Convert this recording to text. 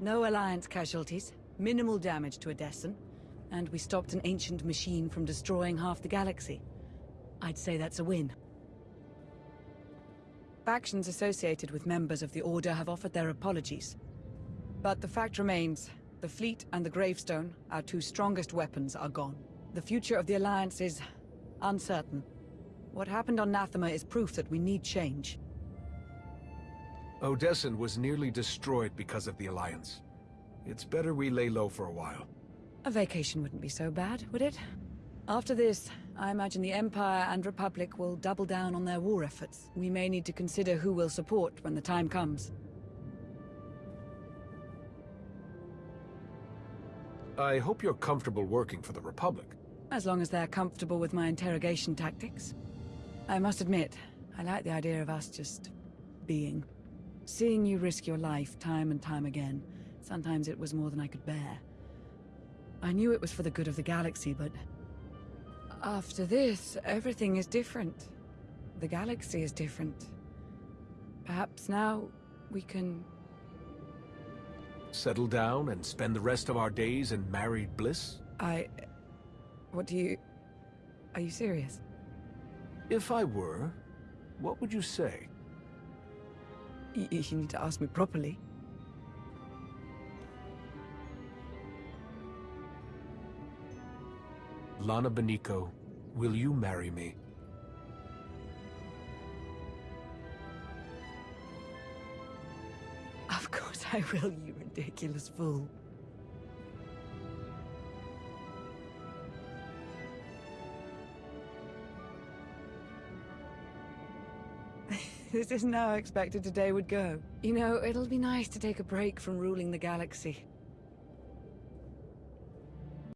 No Alliance casualties, minimal damage to Odessen, and we stopped an ancient machine from destroying half the galaxy. I'd say that's a win. Factions associated with members of the Order have offered their apologies. But the fact remains, the fleet and the gravestone, our two strongest weapons, are gone. The future of the Alliance is uncertain. What happened on Nathema is proof that we need change. Odessen was nearly destroyed because of the Alliance. It's better we lay low for a while. A vacation wouldn't be so bad, would it? After this, I imagine the Empire and Republic will double down on their war efforts. We may need to consider who we'll support when the time comes. I hope you're comfortable working for the Republic. As long as they're comfortable with my interrogation tactics. I must admit, I like the idea of us just... being. Seeing you risk your life time and time again, sometimes it was more than I could bear. I knew it was for the good of the galaxy, but... After this, everything is different. The galaxy is different. Perhaps now, we can... Settle down and spend the rest of our days in married bliss? I... What do you... Are you serious? If I were, what would you say? You need to ask me properly. Lana Beniko, will you marry me? Of course I will, you ridiculous fool. This isn't how I expected today would go. You know, it'll be nice to take a break from ruling the galaxy.